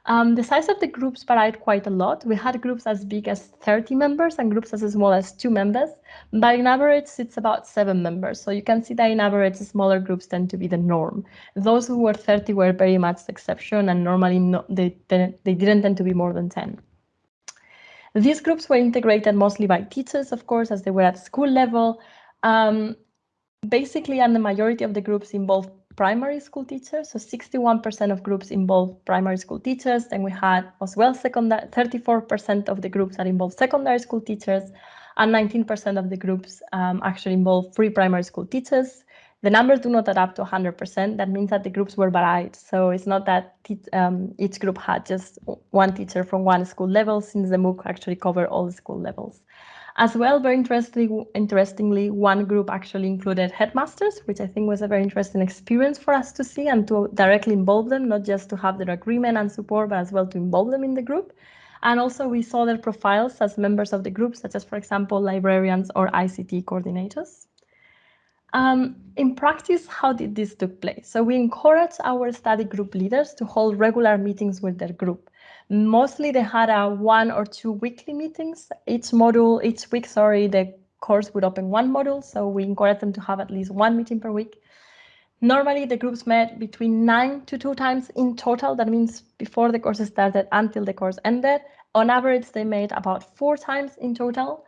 Um, the size of the groups varied quite a lot. We had groups as big as 30 members and groups as small as two members, but in average, it's about seven members. So you can see that in average, smaller groups tend to be the norm. Those who were 30 were very much the exception, and normally no, they, they, didn't tend to be more than 10. These groups were integrated mostly by teachers, of course, as they were at school level. Um, basically, and the majority of the groups involved primary school teachers. So 61% of groups involve primary school teachers. Then we had as well secondary, 34% of the groups that involve secondary school teachers, and 19% of the groups um, actually involve pre-primary school teachers. The numbers do not add up to 100%. That means that the groups were varied. So it's not that um, each group had just one teacher from one school level, since the MOOC actually covered all the school levels. As well, very interestingly, interestingly, one group actually included headmasters, which I think was a very interesting experience for us to see and to directly involve them, not just to have their agreement and support, but as well to involve them in the group. And also we saw their profiles as members of the group, such as, for example, librarians or ICT coordinators. Um, in practice, how did this take place? So we encourage our study group leaders to hold regular meetings with their group. Mostly they had a one or two weekly meetings. Each module, each week, sorry, the course would open one module. So we encourage them to have at least one meeting per week. Normally the groups met between nine to two times in total. That means before the course started until the course ended. On average, they met about four times in total.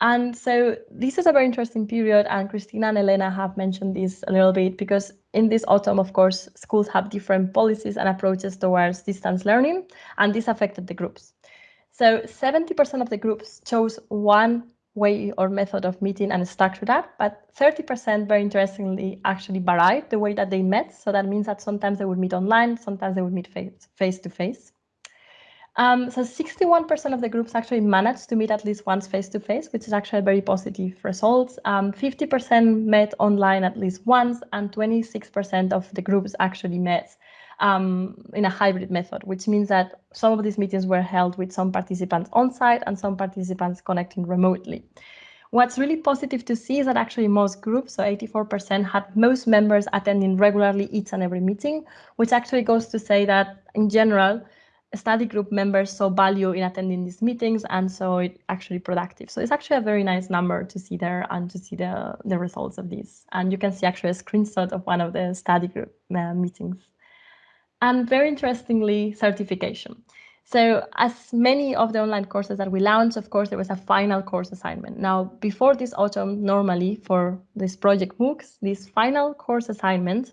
And so this is a very interesting period, and Christina and Elena have mentioned this a little bit because in this autumn, of course, schools have different policies and approaches towards distance learning, and this affected the groups. So 70% of the groups chose one way or method of meeting and stuck to that, but 30% very interestingly actually varied the way that they met. So that means that sometimes they would meet online, sometimes they would meet face, face to face. Um, so 61% of the groups actually managed to meet at least once face-to-face, -face, which is actually a very positive result. 50% um, met online at least once, and 26% of the groups actually met um, in a hybrid method, which means that some of these meetings were held with some participants on site and some participants connecting remotely. What's really positive to see is that actually most groups, so 84%, had most members attending regularly each and every meeting, which actually goes to say that in general, study group members saw value in attending these meetings and so it actually productive. So it's actually a very nice number to see there and to see the, the results of this. And you can see actually a screenshot of one of the study group uh, meetings. And very interestingly, certification. So as many of the online courses that we launched, of course, there was a final course assignment. Now, before this autumn, normally for this project MOOCs, this final course assignment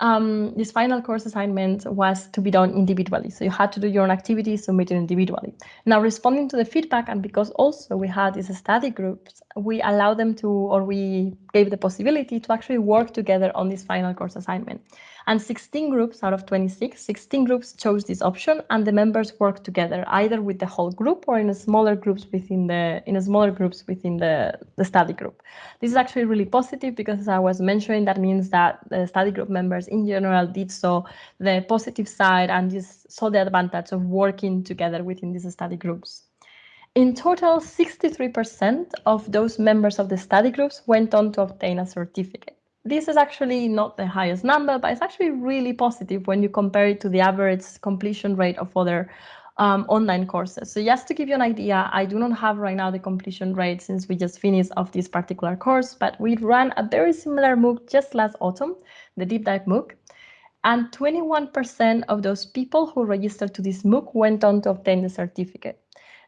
um, this final course assignment was to be done individually. So you had to do your own activities, submit it individually. Now, responding to the feedback, and because also we had these study groups, we allowed them to, or we gave the possibility to actually work together on this final course assignment. And 16 groups out of 26, 16 groups chose this option and the members worked together either with the whole group or in smaller groups within the in a smaller groups within the, the study group. This is actually really positive because as I was mentioning, that means that the study group members in general did so the positive side and just saw the advantage of working together within these study groups. In total, 63% of those members of the study groups went on to obtain a certificate this is actually not the highest number, but it's actually really positive when you compare it to the average completion rate of other um, online courses. So just to give you an idea, I do not have right now the completion rate since we just finished of this particular course, but we ran a very similar MOOC just last autumn, the Deep Dive MOOC. And 21% of those people who registered to this MOOC went on to obtain the certificate.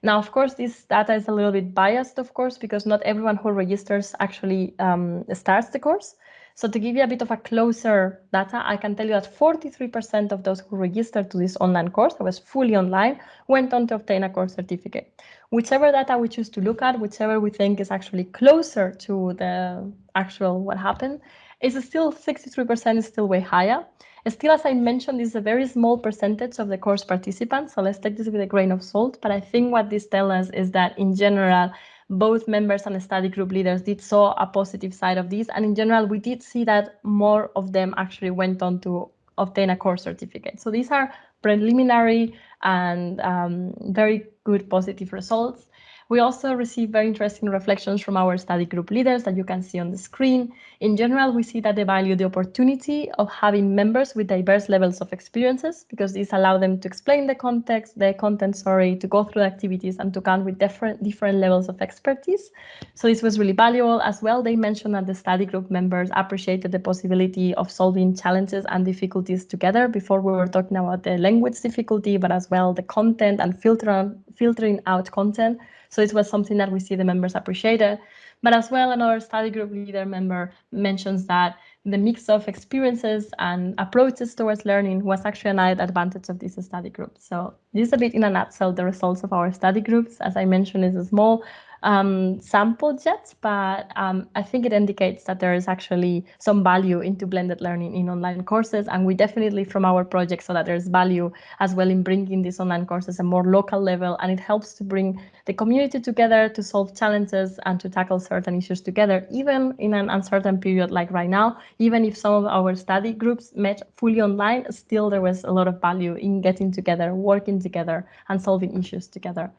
Now, of course, this data is a little bit biased, of course, because not everyone who registers actually um, starts the course. So to give you a bit of a closer data, I can tell you that 43% of those who registered to this online course, that was fully online, went on to obtain a course certificate. Whichever data we choose to look at, whichever we think is actually closer to the actual what happened, is still 63% is still way higher. Still, as I mentioned, this is a very small percentage of the course participants, so let's take this with a grain of salt. But I think what this tells us is that in general, both members and study group leaders did saw a positive side of this. And in general, we did see that more of them actually went on to obtain a course certificate. So these are preliminary and um, very good positive results. We also received very interesting reflections from our study group leaders that you can see on the screen. In general, we see that they value the opportunity of having members with diverse levels of experiences because these allow them to explain the context, the content, sorry, to go through the activities and to come with different, different levels of expertise. So this was really valuable as well. They mentioned that the study group members appreciated the possibility of solving challenges and difficulties together. Before we were talking about the language difficulty, but as well the content and filter, filtering out content. So it was something that we see the members appreciated. But as well, another study group leader member mentions that the mix of experiences and approaches towards learning was actually an added advantage of this study group. So this is a bit in a nutshell the results of our study groups. As I mentioned, is a small um, sample yet, but um, I think it indicates that there is actually some value into blended learning in online courses. And we definitely from our project so that there's value as well in bringing these online courses a more local level. And it helps to bring the community together to solve challenges and to tackle certain issues together, even in an uncertain period like right now. Even if some of our study groups met fully online, still there was a lot of value in getting together, working together and solving issues together.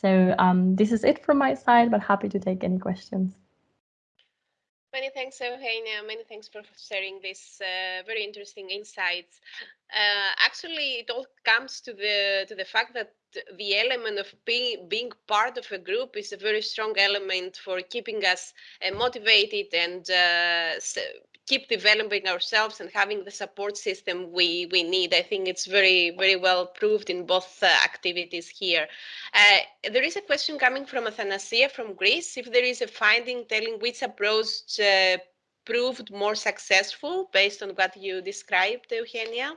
So um, this is it from my side, but happy to take any questions. Many thanks, Eugenia. Many thanks for sharing these uh, very interesting insights. Uh, actually, it all comes to the to the fact that the element of being being part of a group is a very strong element for keeping us uh, motivated and uh, keep developing ourselves and having the support system we, we need. I think it's very, very well proved in both uh, activities here. Uh, there is a question coming from Athanasia from Greece. If there is a finding telling which approach uh, proved more successful based on what you described, Eugenia?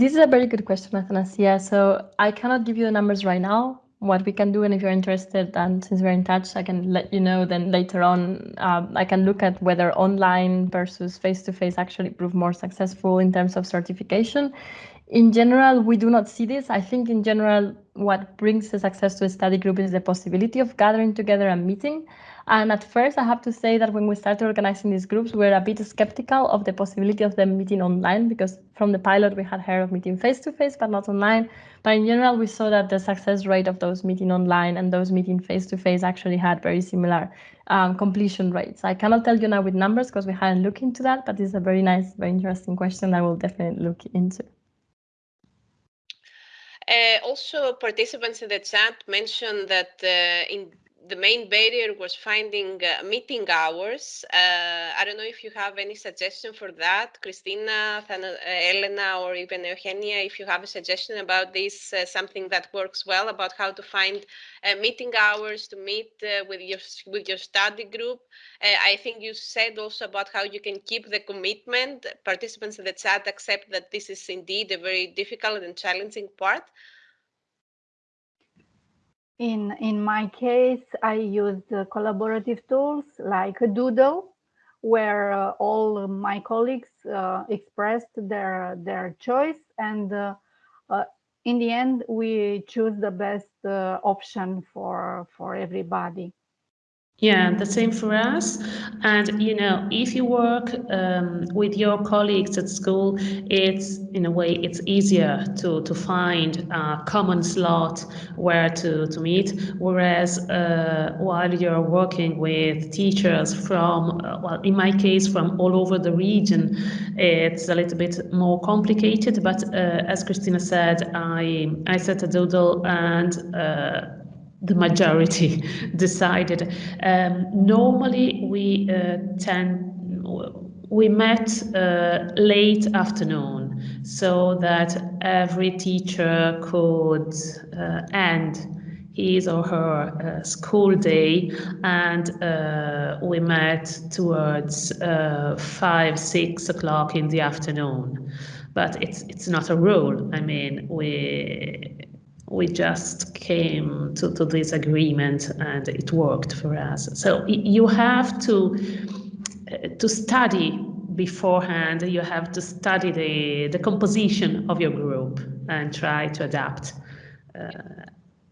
This is a very good question, Athanasia. So I cannot give you the numbers right now. What we can do, and if you're interested, and since we're in touch, I can let you know. Then later on, um, I can look at whether online versus face-to-face -face actually prove more successful in terms of certification. In general, we do not see this. I think in general, what brings the success to a study group is the possibility of gathering together and meeting. And at first, I have to say that when we started organizing these groups, we were a bit skeptical of the possibility of them meeting online because from the pilot, we had heard of meeting face to face, but not online. But in general, we saw that the success rate of those meeting online and those meeting face to face actually had very similar um, completion rates. I cannot tell you now with numbers because we hadn't looked into that, but it's a very nice, very interesting question that we'll definitely look into. Uh, also, participants in the chat mentioned that uh, in the main barrier was finding uh, meeting hours. Uh, I don't know if you have any suggestion for that, Christina, Thana, uh, Elena, or even Eugenia, if you have a suggestion about this, uh, something that works well about how to find uh, meeting hours to meet uh, with your with your study group. I think you said also about how you can keep the commitment. Participants in the chat accept that this is indeed a very difficult and challenging part. In, in my case, I used collaborative tools like Doodle, where uh, all my colleagues uh, expressed their, their choice. And uh, uh, in the end, we choose the best uh, option for, for everybody. Yeah, the same for us. And you know, if you work um, with your colleagues at school, it's in a way it's easier to to find a common slot where to to meet. Whereas uh, while you're working with teachers from, uh, well, in my case, from all over the region, it's a little bit more complicated. But uh, as Christina said, I I set a doodle and uh, the majority decided. Um, normally, we uh, tend we met uh, late afternoon so that every teacher could uh, end his or her uh, school day and uh, we met towards uh, five six o'clock in the afternoon but it's it's not a rule i mean we we just came to, to this agreement and it worked for us. So you have to uh, to study beforehand. You have to study the the composition of your group and try to adapt. Uh,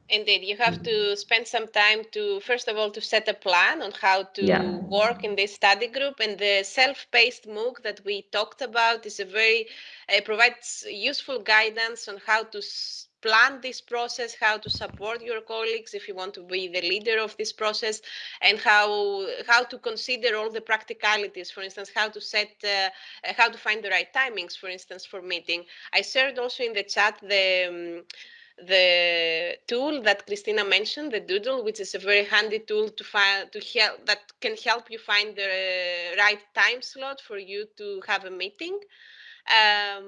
Indeed, you have to spend some time to, first of all, to set a plan on how to yeah. work in this study group. And the self-paced MOOC that we talked about is a very, uh, provides useful guidance on how to plan this process, how to support your colleagues if you want to be the leader of this process, and how how to consider all the practicalities. For instance, how to set, uh, how to find the right timings, for instance, for meeting. I shared also in the chat the. Um, the tool that Christina mentioned, the Doodle, which is a very handy tool to find to help that can help you find the right time slot for you to have a meeting. Um,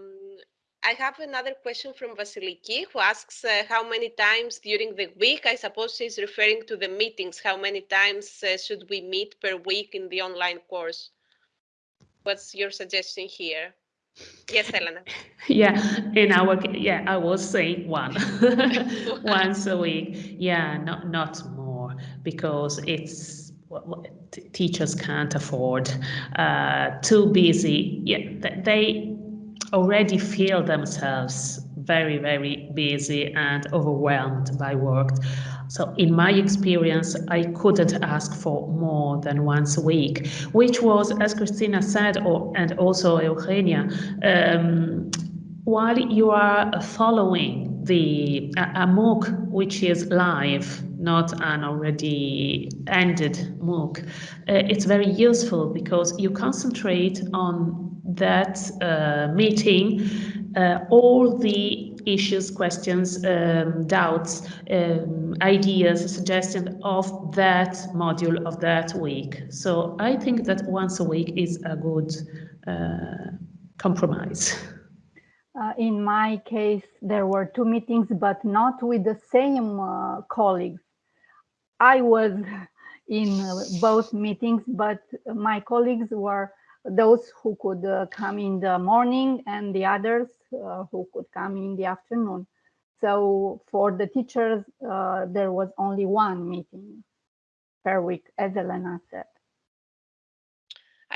I have another question from Vasiliki who asks uh, how many times during the week, I suppose she's referring to the meetings, how many times uh, should we meet per week in the online course? What's your suggestion here? Yes, Elena. Yeah, in our yeah, I was saying one once a week. Yeah, not not more because it's well, teachers can't afford uh, too busy. Yeah, they already feel themselves very, very busy and overwhelmed by work. So in my experience, I couldn't ask for more than once a week, which was, as Christina said, or, and also Eugenia, um, while you are following the a, a MOOC which is live, not an already ended MOOC, uh, it's very useful because you concentrate on that uh, meeting uh, all the issues, questions, um, doubts, um, ideas, suggestions of that module of that week. So I think that once a week is a good uh, compromise. Uh, in my case, there were two meetings, but not with the same uh, colleagues. I was in both meetings, but my colleagues were those who could uh, come in the morning and the others uh, who could come in the afternoon. So for the teachers, uh, there was only one meeting per week, as Elena said.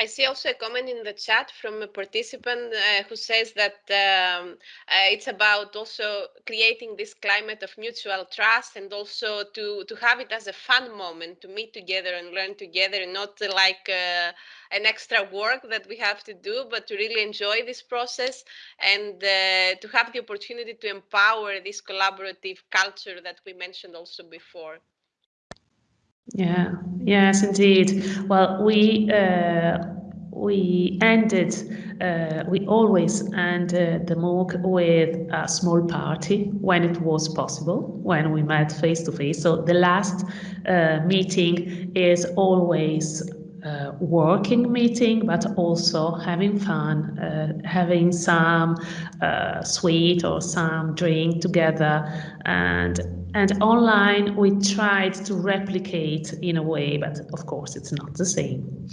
I see also a comment in the chat from a participant uh, who says that um, uh, it's about also creating this climate of mutual trust and also to, to have it as a fun moment to meet together and learn together, and not like uh, an extra work that we have to do, but to really enjoy this process and uh, to have the opportunity to empower this collaborative culture that we mentioned also before. Yeah, yes, indeed. Well, we uh, we ended, uh, we always end the MOOC with a small party when it was possible, when we met face to face. So the last uh, meeting is always uh, working meeting, but also having fun, uh, having some uh, sweet or some drink together, and and online we tried to replicate in a way, but of course it's not the same.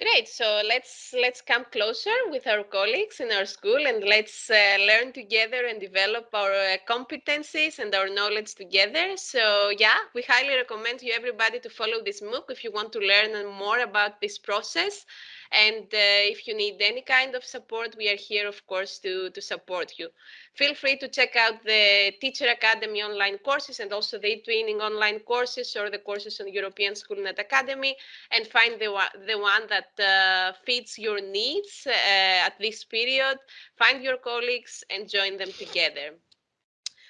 Great. So let's let's come closer with our colleagues in our school and let's uh, learn together and develop our uh, competencies and our knowledge together. So yeah, we highly recommend you everybody to follow this MOOC if you want to learn more about this process. And uh, if you need any kind of support, we are here, of course, to, to support you. Feel free to check out the Teacher Academy online courses and also the eTwinning online courses or the courses on European Schoolnet Academy and find the, the one that uh, fits your needs uh, at this period. Find your colleagues and join them together.